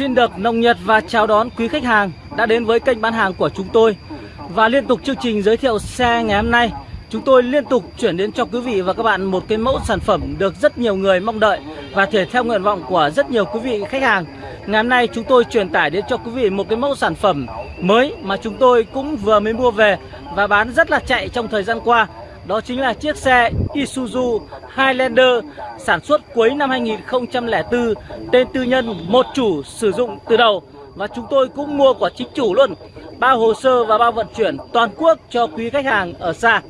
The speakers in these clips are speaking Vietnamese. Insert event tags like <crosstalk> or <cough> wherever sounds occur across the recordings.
Xin được nồng nhiệt và chào đón quý khách hàng đã đến với kênh bán hàng của chúng tôi. Và liên tục chương trình giới thiệu xe ngày hôm nay, Chúng tôi liên tục chuyển đến cho quý vị và các bạn một cái mẫu sản phẩm được rất nhiều người mong đợi Và thể theo nguyện vọng của rất nhiều quý vị khách hàng. Ngày hôm nay chúng tôi truyền tải đến cho quý vị một cái mẫu sản phẩm mới mà chúng tôi cũng vừa mới mua về Và bán rất là chạy trong thời gian qua đó chính là chiếc xe Isuzu Highlander sản xuất cuối năm 2004 tên tư nhân một chủ sử dụng từ đầu. Và chúng tôi cũng mua của chính chủ luôn. Bao hồ sơ và bao vận chuyển toàn quốc cho quý khách hàng ở xa.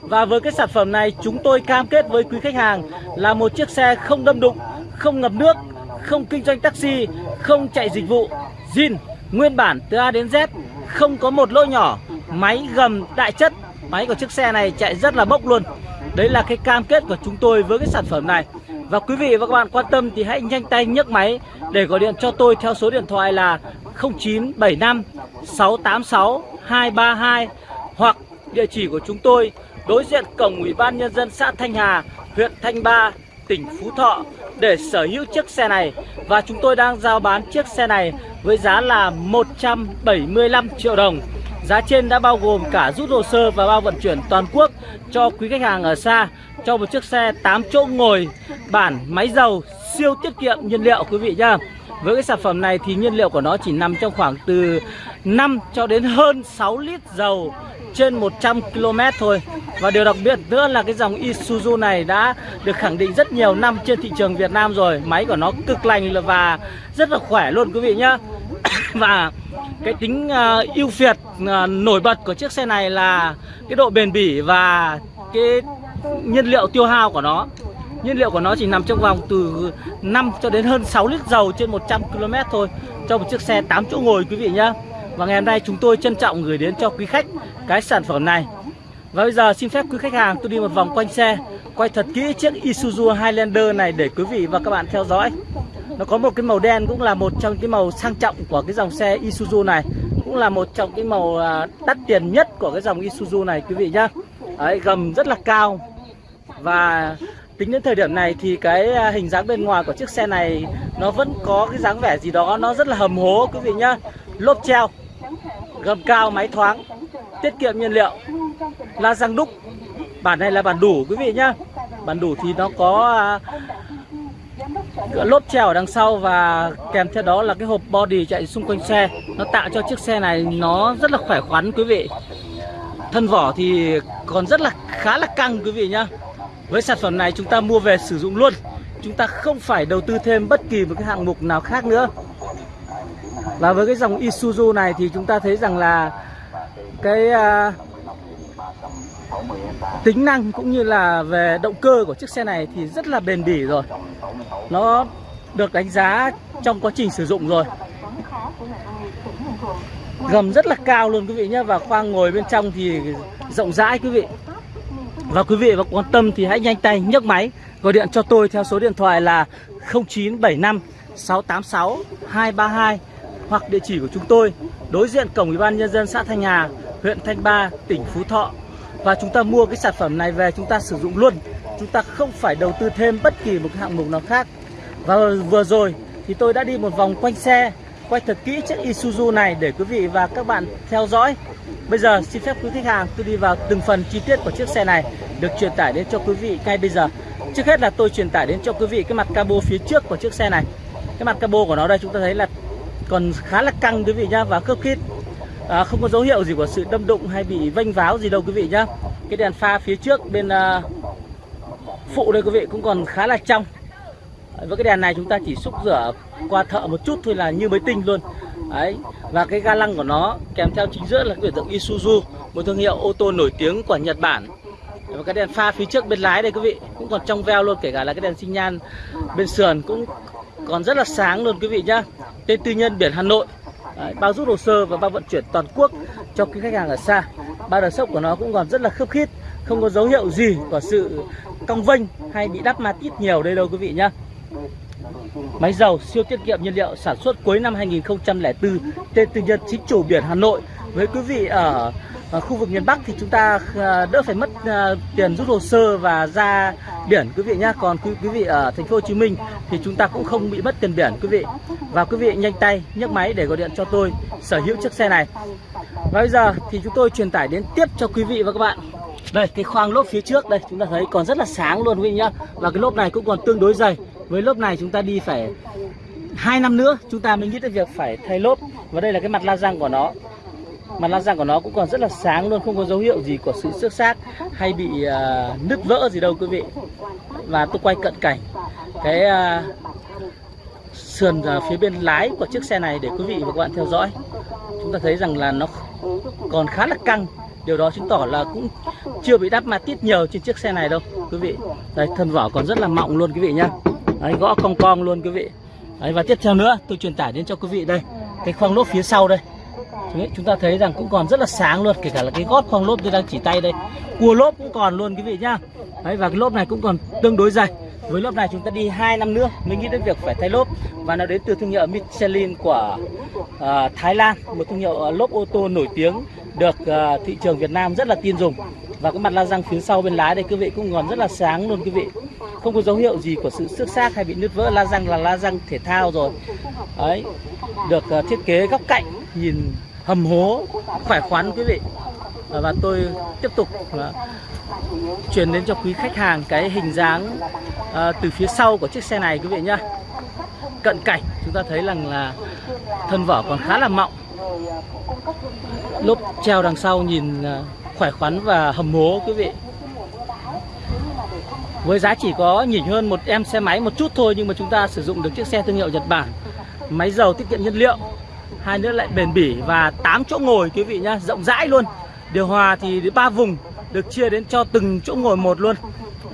Và với cái sản phẩm này chúng tôi cam kết với quý khách hàng là một chiếc xe không đâm đụng, không ngập nước, không kinh doanh taxi, không chạy dịch vụ, zin, nguyên bản từ A đến Z không có một lỗ nhỏ máy gầm đại chất máy của chiếc xe này chạy rất là bốc luôn. Đấy là cái cam kết của chúng tôi với cái sản phẩm này. Và quý vị và các bạn quan tâm thì hãy nhanh tay nhấc máy để gọi điện cho tôi theo số điện thoại là 0975 686 232 hoặc địa chỉ của chúng tôi đối diện cổng Ủy ban Nhân dân xã Thanh Hà, huyện Thanh Ba, tỉnh Phú Thọ để sở hữu chiếc xe này. Và chúng tôi đang giao bán chiếc xe này với giá là 175 triệu đồng. Giá trên đã bao gồm cả rút hồ sơ và bao vận chuyển toàn quốc cho quý khách hàng ở xa, cho một chiếc xe 8 chỗ ngồi, bản, máy dầu, siêu tiết kiệm nhiên liệu, quý vị nhá. Với cái sản phẩm này thì nhiên liệu của nó chỉ nằm trong khoảng từ 5 cho đến hơn 6 lít dầu trên 100 km thôi. Và điều đặc biệt nữa là cái dòng Isuzu này đã được khẳng định rất nhiều năm trên thị trường Việt Nam rồi. Máy của nó cực lành và rất là khỏe luôn quý vị nhá. <coughs> Và cái tính uh, ưu việt uh, nổi bật của chiếc xe này là cái độ bền bỉ và cái nhiên liệu tiêu hao của nó. Nhiên liệu của nó chỉ nằm trong vòng từ 5 cho đến hơn 6 lít dầu trên 100 km thôi Cho một chiếc xe 8 chỗ ngồi quý vị nhá. Và ngày hôm nay chúng tôi trân trọng gửi đến cho quý khách cái sản phẩm này. Và bây giờ xin phép quý khách hàng tôi đi một vòng quanh xe Quay thật kỹ chiếc Isuzu Highlander này để quý vị và các bạn theo dõi. Nó có một cái màu đen cũng là một trong cái màu sang trọng của cái dòng xe Isuzu này Cũng là một trong cái màu à, đắt tiền nhất của cái dòng Isuzu này quý vị nhá. Đấy, gầm rất là cao. Và tính đến thời điểm này thì cái à, hình dáng bên ngoài của chiếc xe này Nó vẫn có cái dáng vẻ gì đó, nó rất là hầm hố quý vị nhá. Lốp treo, Gầm cao, máy thoáng, tiết kiệm nhiên liệu, la răng đúc. Bản này là bản đủ quý vị nhá. Bản đủ thì nó có à, lốp treo ở đằng sau và kèm theo đó là cái hộp body chạy xung quanh xe. Nó tạo cho chiếc xe này nó rất là khỏe khoắn quý vị. Thân vỏ thì còn rất là khá là căng quý vị nhá với sản phẩm này chúng ta mua về sử dụng luôn. Chúng ta không phải đầu tư thêm bất kỳ một cái hạng mục nào khác nữa. Và với cái dòng Isuzu này thì chúng ta thấy rằng là cái uh, tính năng cũng như là về động cơ của chiếc xe này thì rất là bền bỉ rồi. Nó được đánh giá trong quá trình sử dụng rồi. Gầm rất là cao luôn quý vị nhé và khoang ngồi bên trong thì rộng rãi quý vị và quý vị và quan tâm thì hãy nhanh tay nhấc máy gọi điện cho tôi theo số điện thoại là 0975 686 232 hoặc địa chỉ của chúng tôi đối diện cổng ủy ban nhân dân xã Thanh Hà huyện Thanh Ba, tỉnh Phú Thọ. Và chúng ta mua cái sản phẩm này về chúng ta sử dụng luôn. Chúng ta không phải đầu tư thêm bất kỳ một hạng mục nào khác. Và vừa rồi thì tôi đã đi một vòng quanh xe quay thật kỹ chiếc Isuzu này để quý vị và các bạn theo dõi. Bây giờ xin phép quý khách hàng tôi đi vào từng phần chi tiết của chiếc xe này được truyền tải đến cho quý vị ngay bây giờ. Trước hết là tôi truyền tải đến cho quý vị cái mặt cabo phía trước của chiếc xe này. Cái mặt cabo của nó đây chúng ta thấy là còn khá là căng quý vị nhá và khớp khít. À, không có dấu hiệu gì của sự đâm đụng hay bị vênh váo gì đâu quý vị nhá. Cái đèn pha phía trước bên uh, phụ đây quý vị cũng còn khá là trong với cái đèn này chúng ta chỉ xúc rửa qua thợ một chút thôi là như mới tinh luôn. Đấy và cái ga lăng của nó kèm theo chính giữa là cái biểu tượng Isuzu một thương hiệu ô tô nổi tiếng của Nhật Bản. Và cái đèn pha phía trước bên lái đây quý vị cũng còn trong veo luôn kể cả là cái đèn sinh nhan bên sườn cũng còn rất là sáng luôn quý vị nhá. Tên tư nhân biển Hà Nội. Đấy, bao rút hồ sơ và bao vận chuyển toàn quốc cho cái khách hàng ở xa. Ba đờ sốc của nó cũng còn rất là khớp khít không có dấu hiệu gì của sự cong vênh hay bị đắp ma tít nhiều đây đâu quý vị nhá. Máy dầu siêu tiết kiệm nhiên liệu sản xuất cuối năm 2004 tên tư nhân chính chủ biển Hà Nội. Với quý vị ở khu vực miền Bắc thì chúng ta ờ, đỡ phải mất ờ, tiền rút hồ sơ và ra biển quý vị nhé còn quý, quý vị ở thành phố Hồ Chí Minh thì chúng ta cũng không bị mất tiền biển quý vị. Và quý vị nhanh tay nhấc máy để gọi điện cho tôi sở hữu chiếc xe này. Và bây giờ thì chúng tôi truyền tải đến tiếp cho quý vị và các bạn. Đây cái khoang lốp phía trước đây chúng ta thấy còn rất là sáng luôn quý vị nhá. Và cái lốp này cũng còn tương đối dày với lốp này chúng ta đi phải hai năm nữa chúng ta mới nghĩ tới việc phải thay lốp và đây là cái mặt la răng của nó. Mặt la răng của nó cũng còn rất là sáng luôn không có dấu hiệu gì của sự xước xác hay bị uh, nứt vỡ gì đâu quý vị. Và tôi quay cận cảnh cái uh, sườn uh, phía bên lái của chiếc xe này để quý vị và các bạn theo dõi. Chúng ta thấy rằng là nó còn khá là căng. Điều đó chứng tỏ là cũng chưa bị đắp ma tít nhiều trên chiếc xe này đâu quý vị. Đây thân vỏ còn rất là mọng luôn quý vị nhá đấy, gõ cong cong luôn quý vị. Đấy, và tiếp theo nữa tôi truyền tải đến cho quý vị đây. Cái khoang lốp phía sau đây. Chúng ta thấy rằng cũng còn rất là sáng luôn kể cả là cái gót khoang lốp tôi đang chỉ tay đây. Cua lốp cũng còn luôn quý vị nhá. Đấy và cái lốp này cũng còn tương đối dày với lốp này chúng ta đi 2 năm nữa mới nghĩ đến việc phải thay lốp và nó đến từ thương hiệu Michelin của uh, Thái Lan một thương hiệu ờ, lốp ô tô nổi tiếng được uh, thị trường Việt Nam rất là tin dùng. Và cái mặt la răng phía sau bên lái đây quý vị cũng còn rất là sáng luôn quý vị. Không có dấu hiệu gì của sự xước xác hay bị nứt vỡ. La răng là la răng thể thao rồi. Đấy được uh, thiết kế góc cạnh nhìn hầm hố khỏe khoắn quý vị và tôi tiếp tục truyền đến cho quý khách hàng cái hình dáng uh, từ phía sau của chiếc xe này quý vị nhá. Cận cảnh chúng ta thấy rằng là thân vỏ còn khá là mọng. Lốp treo đằng sau nhìn uh, khỏe khoắn và hầm hố quý vị. Với giá chỉ có nhỉnh hơn một em xe máy một chút thôi nhưng mà chúng ta sử dụng được chiếc xe thương hiệu Nhật Bản. Máy dầu tiết kiệm nhiên liệu hai nữa lại bền bỉ và 8 chỗ ngồi quý vị nhá rộng rãi luôn điều hòa thì ba vùng được chia đến cho từng chỗ ngồi một luôn.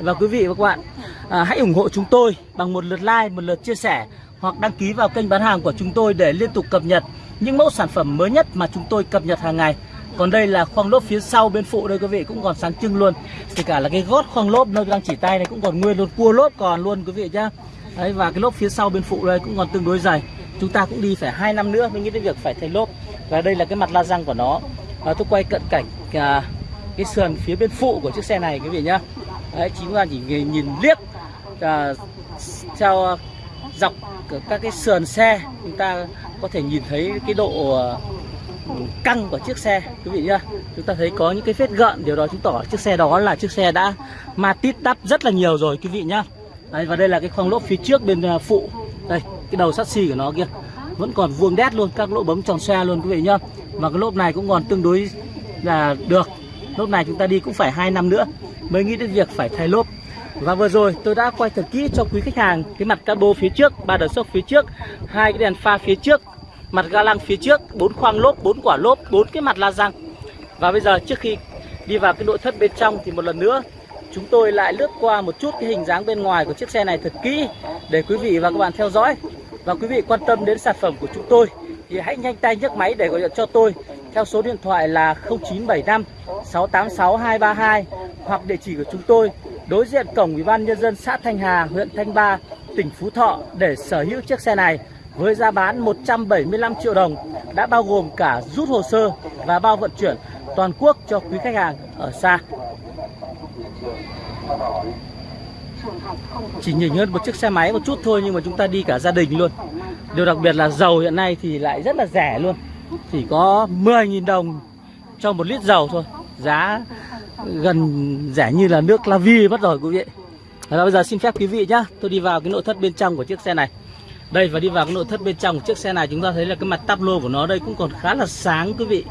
Và quý vị và các bạn à, hãy ủng hộ chúng tôi bằng một lượt like một lượt chia sẻ hoặc đăng ký vào kênh bán hàng của chúng tôi để liên tục cập nhật những mẫu sản phẩm mới nhất mà chúng tôi cập nhật hàng ngày. Còn đây là khoang lốp phía sau bên phụ đây quý vị cũng còn sáng trưng luôn. Kể cả là cái gót khoang lốp nơi đang chỉ tay này cũng còn nguyên luôn cua lốp còn luôn quý vị nhá. Đấy và cái lốp phía sau bên phụ đây cũng còn tương đối dày. Chúng ta cũng đi phải hai năm nữa mới nghĩ đến việc phải thay lốp. Và đây là cái mặt la răng của nó à, tôi quay cận cảnh à, cái sườn phía bên phụ của chiếc xe này quý vị nhá. Đấy chính là chỉ nhìn liếc à, theo dọc các cái sườn xe chúng ta có thể nhìn thấy cái độ à, căng của chiếc xe quý vị nhá. Chúng ta thấy có những cái vết gợn điều đó chứng tỏ chiếc xe đó là chiếc xe đã ma tít đắp rất là nhiều rồi quý vị nhá. Đấy, và đây là cái khoang lốp phía trước bên à, phụ. Đây cái đầu sắt xi của nó kia vẫn còn vuông đét luôn các lỗ bấm tròn xe luôn quý vị nhá và cái lốp này cũng còn tương đối là được. Lốp này chúng ta đi cũng phải hai năm nữa mới nghĩ đến việc phải thay lốp. Và vừa rồi tôi đã quay thật kỹ cho quý khách hàng cái mặt cabo phía trước, ba đợt sốc phía trước, hai cái đèn pha phía trước, mặt ga lăng phía trước, bốn khoang lốp, bốn quả lốp, bốn cái mặt la răng. Và bây giờ trước khi đi vào cái nội thất bên trong thì một lần nữa, chúng tôi lại lướt qua một chút cái hình dáng bên ngoài của chiếc xe này thật kỹ để quý vị và các bạn theo dõi. Và quý vị quan tâm đến sản phẩm của chúng tôi thì hãy nhanh tay nhấc máy để gọi điện cho tôi theo số điện thoại là 0975 686 232 hoặc địa chỉ của chúng tôi đối diện cổng Ủy ban nhân dân xã Thanh Hà, huyện Thanh Ba, tỉnh Phú Thọ để sở hữu chiếc xe này với giá bán 175 triệu đồng đã bao gồm cả rút hồ sơ và bao vận chuyển toàn quốc cho quý khách hàng ở xa. Chỉ nhìn hơn một chiếc xe máy một chút thôi nhưng mà chúng ta đi cả gia đình luôn. Điều đặc biệt là dầu hiện nay thì lại rất là rẻ luôn. Chỉ có 10.000 đồng cho một lít dầu thôi. Giá gần rẻ như là nước La Vi mất rồi quý vị. Và bây giờ xin phép quý vị nhá, tôi đi vào cái nội thất bên trong của chiếc xe này. Đây và đi vào cái nội thất bên trong của chiếc xe này chúng ta thấy là cái mặt tắp lô của nó đây cũng còn khá là sáng quý vị.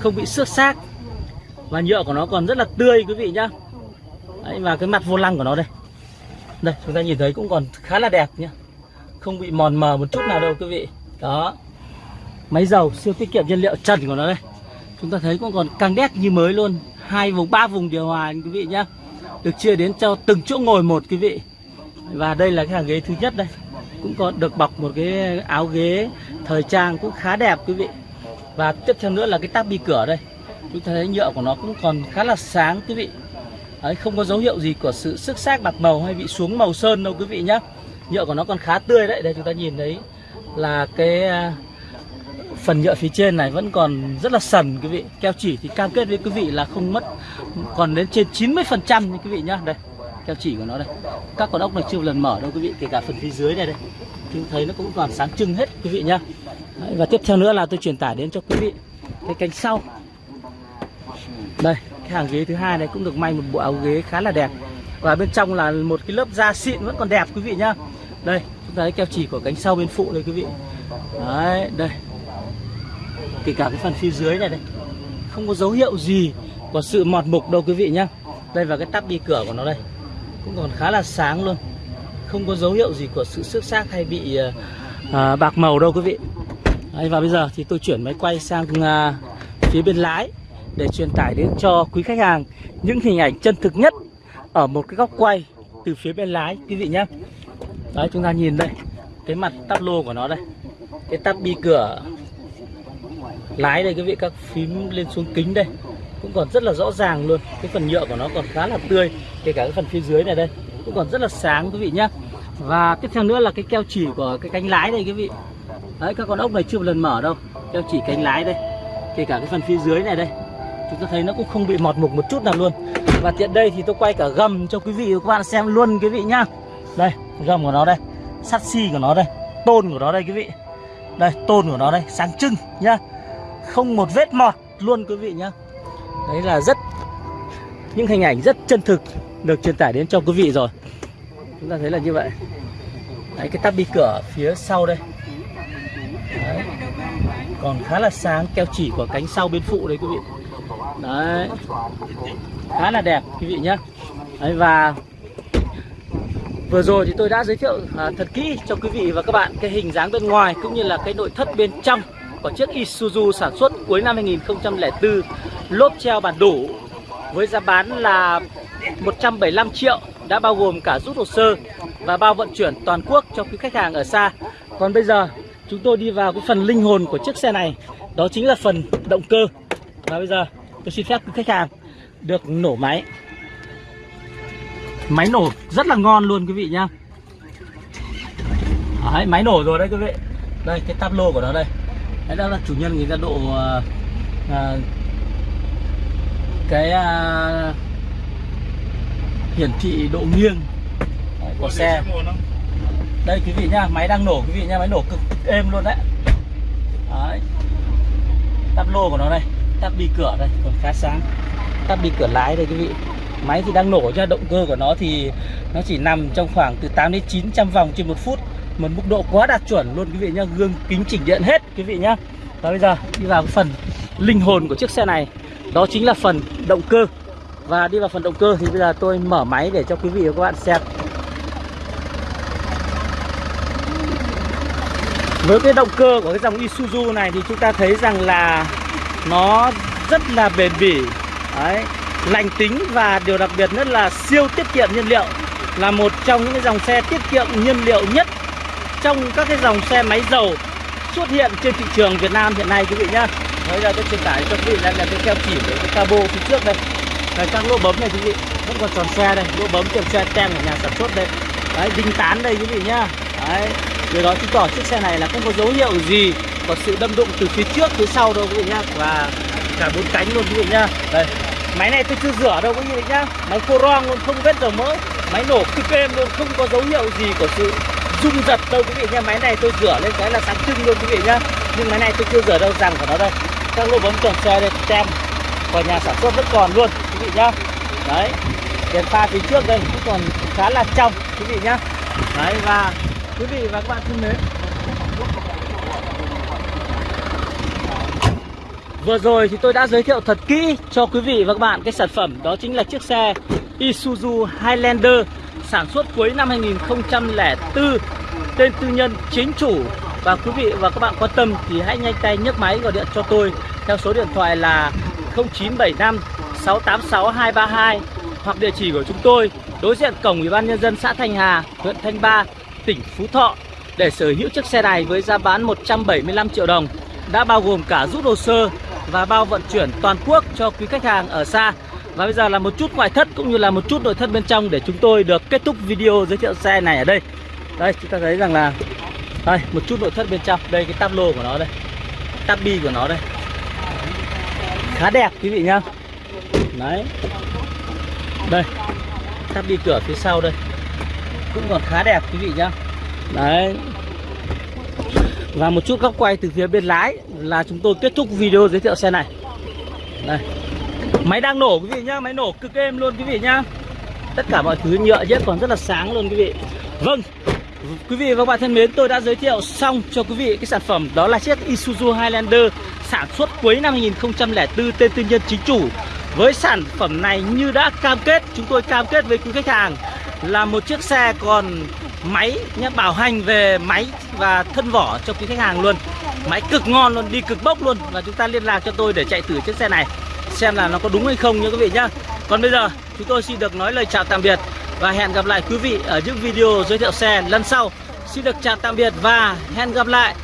Không bị xước xác. Và nhựa của nó còn rất là tươi quý vị nhá. Đấy, và cái mặt vô lăng của nó đây. Đây chúng ta nhìn thấy cũng còn khá là đẹp nhá. Không bị mòn mờ một chút nào đâu quý vị. Đó. Máy dầu siêu tiết kiệm nhiên liệu trần của nó đây. Chúng ta thấy cũng còn căng đét như mới luôn. Hai vùng ba vùng điều hòa quý vị nhá. Được chia đến cho từng chỗ ngồi một quý vị. Và đây là cái hàng ghế thứ nhất đây cũng có được bọc một cái áo ghế thời trang cũng khá đẹp quý vị và tiếp theo nữa là cái tắp bi cửa đây chúng ta thấy nhựa của nó cũng còn khá là sáng quý vị Đấy, không có dấu hiệu gì của sự sức xác bạc màu hay bị xuống màu sơn đâu quý vị nhé nhựa của nó còn khá tươi đấy đây chúng ta nhìn thấy là cái à, phần nhựa phía trên này vẫn còn rất là sần quý vị. Keo chỉ thì cam kết với quý vị là không mất còn đến trên 90 phần trăm quý vị nhá. Đây keo chỉ của nó đây. Các con ốc này chưa một lần mở đâu quý vị kể cả phần phía dưới này đây. Chúng thấy nó cũng còn sáng trưng hết quý vị nhá. Đấy, và tiếp theo nữa là tôi truyền tải đến cho quý vị cái cánh sau. Đây cái hàng ghế thứ hai này cũng được may một bộ áo ghế khá là đẹp và bên trong là một cái lớp da xịn vẫn còn đẹp quý vị nhá. Đây chúng ta thấy keo chỉ của cánh sau bên phụ đây quý vị. Đấy đây. Kể cả cái phần phía dưới này đây không có dấu hiệu gì của sự mọt mục đâu quý vị nhá. Đây và cái tắp đi cửa của nó đây cũng còn khá là sáng luôn. Không có dấu hiệu gì của sự xước xác hay bị ờ, à, bạc màu đâu quý vị. Đấy, và bây giờ thì tôi chuyển máy quay sang à, phía bên lái để truyền tải đến cho quý khách hàng những hình ảnh chân thực nhất ở một cái góc quay từ phía bên lái, quý vị nhé đấy, chúng ta nhìn đây, cái mặt tắp lô của nó đây. Cái tắp bi cửa lái đây, quý vị, các phím lên xuống kính đây. Cũng còn rất là rõ ràng luôn, cái phần nhựa của nó còn khá là tươi, kể cả cái phần phía dưới này đây, cũng còn rất là sáng, quý vị nhé và tiếp theo nữa là cái keo chỉ của cái cánh lái đây, quý vị. Đấy, các con ốc này chưa một lần mở đâu. Keo chỉ cánh lái đây, kể cả cái phần phía dưới này đây. Chúng ta thấy nó cũng không bị mọt mục một chút nào luôn và tiện đây thì tôi quay cả gầm cho quý vị và các bạn xem luôn quý vị nhá. Đây, gầm của nó đây, sắt xi của nó đây, tôn của nó đây quý vị. Đây, tôn của nó đây, sáng trưng nhá. Không một vết mọt luôn quý vị nhá. Đấy là rất, những hình ảnh rất chân thực được truyền tải đến cho quý vị rồi. Chúng ta thấy là như vậy. Đấy, cái tắp bi cửa phía sau đây. Đấy. còn khá là sáng, keo chỉ của cánh sau bên phụ đấy quý vị đấy khá là đẹp quý vị nhé đấy, và vừa rồi thì tôi đã giới thiệu à, thật kỹ cho quý vị và các bạn cái hình dáng bên ngoài cũng như là cái nội thất bên trong của chiếc Isuzu sản xuất cuối năm 2004 lốp treo bản đủ với giá bán là 175 triệu đã bao gồm cả rút hồ sơ và bao vận chuyển toàn quốc cho quý khách hàng ở xa. Còn bây giờ chúng tôi đi vào cái phần linh hồn của chiếc xe này, đó chính là phần động cơ. Và bây giờ tôi xin phép khách hàng được nổ máy. Máy nổ rất là ngon luôn quý vị nhá. Đấy, máy nổ rồi đấy quý vị. Đây cái táp lô của nó đây. Đấy đó là chủ nhân người ta độ uh, uh, cái uh, hiển thị độ nghiêng của xe đây quý vị nhá máy đang nổ quý vị nhá máy nổ cực êm luôn đấy đấy lô của nó đây tắp bi cửa đây, còn khá sáng. Tắp bi cửa lái đây quý vị. Máy thì đang nổ cho động cơ của nó thì nó chỉ nằm trong khoảng từ 8 đến 900 vòng trên một phút. Một mức độ quá đạt chuẩn luôn quý vị nhá, gương kính chỉnh điện hết quý vị nhá. Và bây giờ đi vào phần linh hồn của chiếc xe này. Đó chính là phần động cơ. Và đi vào phần động cơ thì bây giờ tôi mở máy để cho quý vị và các bạn xem. Với cái động cơ của cái dòng Isuzu này thì chúng ta thấy rằng là nó rất là bền bỉ Đấy, lành tính và điều đặc biệt nhất là siêu tiết kiệm nhiên liệu là một trong những cái dòng xe tiết kiệm nhiên liệu nhất trong các cái dòng xe máy dầu xuất hiện trên thị trường Việt Nam hiện nay quý vị nhá. Bây giờ tôi truyền tải cho quý vị là, là cái keo chỉ của cái cabo phía trước đây. Đây các lỗ bấm này quý vị vẫn còn tròn xe đây, lỗ bấm tròn xe tem của nhà sản xuất đây. Đấy, đinh tán đây quý vị nhá. Đấy, điều đó chứng tỏ chiếc xe này là không có dấu hiệu gì có sự đâm đụng từ phía trước, phía sau đâu quý vị nhá. Và cả bốn cánh luôn quý vị nhá. Đây, máy này tôi chưa rửa đâu quý vị nhá. Máy khô rong luôn, không vết dầu mỡ. Máy nổ cực êm luôn, không có dấu hiệu gì của sự rung giật đâu quý vị nhá. Máy này tôi rửa lên cái là sáng trưng luôn quý vị nhá. Nhưng máy này tôi chưa rửa đâu rằng của nó đây. Các lỗ bấm tròn xe đây, tem. Của nhà sản xuất vẫn còn luôn quý vị nhá. Đấy, đèn pha phía trước đây cũng còn khá là trong quý vị nhá. Đấy, và quý vị và các bạn thân mến Vừa rồi thì tôi đã giới thiệu thật kỹ cho quý vị và các bạn cái sản phẩm đó chính là chiếc xe Isuzu Highlander sản xuất cuối năm 2004 tên tư nhân chính chủ. Và quý vị và các bạn quan tâm thì hãy nhanh tay nhấc máy gọi điện cho tôi theo số điện thoại là 0975 686 232 hoặc địa chỉ của chúng tôi đối diện cổng Ủy ban nhân dân xã Thanh Hà, huyện Thanh Ba, tỉnh Phú Thọ. Để sở hữu chiếc xe này với giá bán 175 triệu đồng đã bao gồm cả rút hồ sơ và bao vận chuyển toàn quốc cho quý khách hàng ở xa. Và bây giờ là một chút ngoại thất cũng như là một chút nội thất bên trong để chúng tôi được kết thúc video giới thiệu xe này ở đây. Đây chúng ta thấy rằng là đây một chút nội thất bên trong, đây cái táp lô của nó đây. tabi của nó đây. Khá đẹp quý vị nhá. Đấy. Đây tabi cửa phía sau đây. Cũng còn khá đẹp quý vị nhá. Đấy và một chút góc quay từ phía bên lái là chúng tôi kết thúc video giới thiệu xe này. Đây. Máy đang nổ quý vị nhá, máy nổ cực êm luôn quý vị nhá. Tất cả mọi thứ nhựa nhất còn rất là sáng luôn quý vị. Vâng quý vị và các bạn thân mến, tôi đã giới thiệu xong cho quý vị cái sản phẩm đó là chiếc Isuzu Highlander sản xuất cuối năm 2004 tên tư nhân chính chủ. Với sản phẩm này như đã cam kết, chúng tôi cam kết với quý khách hàng là một chiếc xe còn máy nhé bảo hành về máy và thân vỏ cho quý khách hàng luôn. Máy cực ngon luôn, đi cực bốc luôn. Và chúng ta liên lạc cho tôi để chạy thử chiếc xe này, xem là nó có đúng hay không nha quý vị nhá. Còn bây giờ, chúng tôi xin được nói lời chào tạm biệt và hẹn gặp lại quý vị ở những video giới thiệu xe lần sau. Xin được chào tạm biệt và hẹn gặp lại.